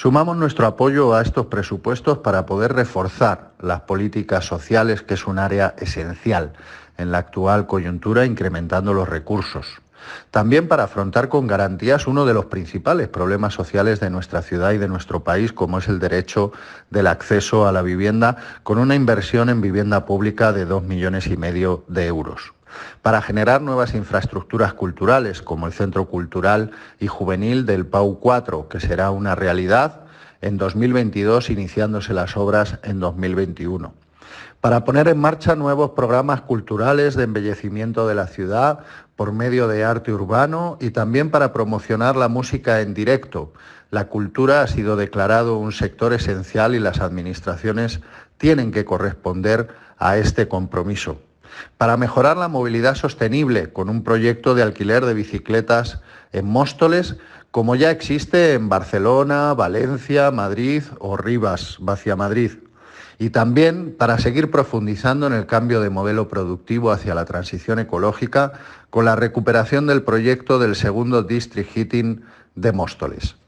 Sumamos nuestro apoyo a estos presupuestos para poder reforzar las políticas sociales, que es un área esencial en la actual coyuntura, incrementando los recursos. También para afrontar con garantías uno de los principales problemas sociales de nuestra ciudad y de nuestro país, como es el derecho del acceso a la vivienda, con una inversión en vivienda pública de dos millones y medio de euros para generar nuevas infraestructuras culturales, como el Centro Cultural y Juvenil del PAU 4, que será una realidad en 2022, iniciándose las obras en 2021 para poner en marcha nuevos programas culturales de embellecimiento de la ciudad por medio de arte urbano y también para promocionar la música en directo. La cultura ha sido declarado un sector esencial y las administraciones tienen que corresponder a este compromiso para mejorar la movilidad sostenible con un proyecto de alquiler de bicicletas en Móstoles, como ya existe en Barcelona, Valencia, Madrid o Rivas, hacia Madrid. Y también para seguir profundizando en el cambio de modelo productivo hacia la transición ecológica con la recuperación del proyecto del segundo District Heating de Móstoles.